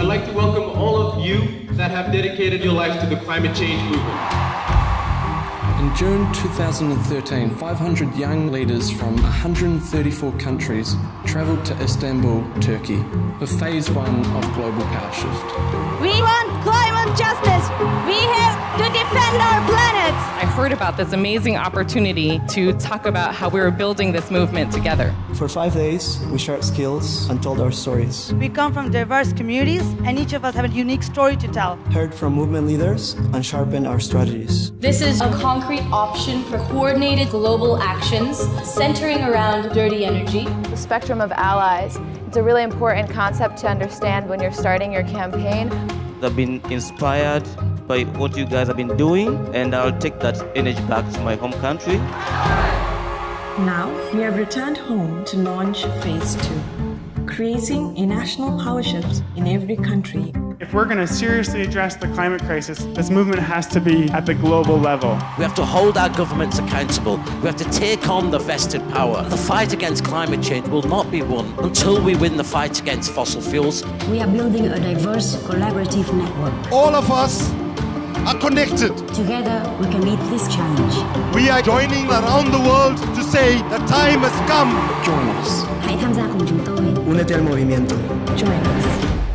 I'd like to welcome all of you that have dedicated your lives to the climate change movement. In June 2013, 500 young leaders from 134 countries travelled to Istanbul, Turkey, for phase one of Global Power Shift. We want climate justice. We heard about this amazing opportunity to talk about how we were building this movement together. For five days, we shared skills and told our stories. We come from diverse communities, and each of us have a unique story to tell. Heard from movement leaders and sharpened our strategies. This is a concrete option for coordinated global actions centering around dirty energy. The spectrum of allies. It's a really important concept to understand when you're starting your campaign. I've been inspired by what you guys have been doing, and I'll take that energy back to my home country. Now, we have returned home to launch phase two, creating a national power shift in every country. If we're going to seriously address the climate crisis, this movement has to be at the global level. We have to hold our governments accountable. We have to take on the vested power. The fight against climate change will not be won until we win the fight against fossil fuels. We are building a diverse, collaborative network. All of us are connected. Together, we can meet this challenge. We are joining around the world to say the time has come. Join us. Hãy tham gia cùng chúng tôi. Únete al movimiento. Join us.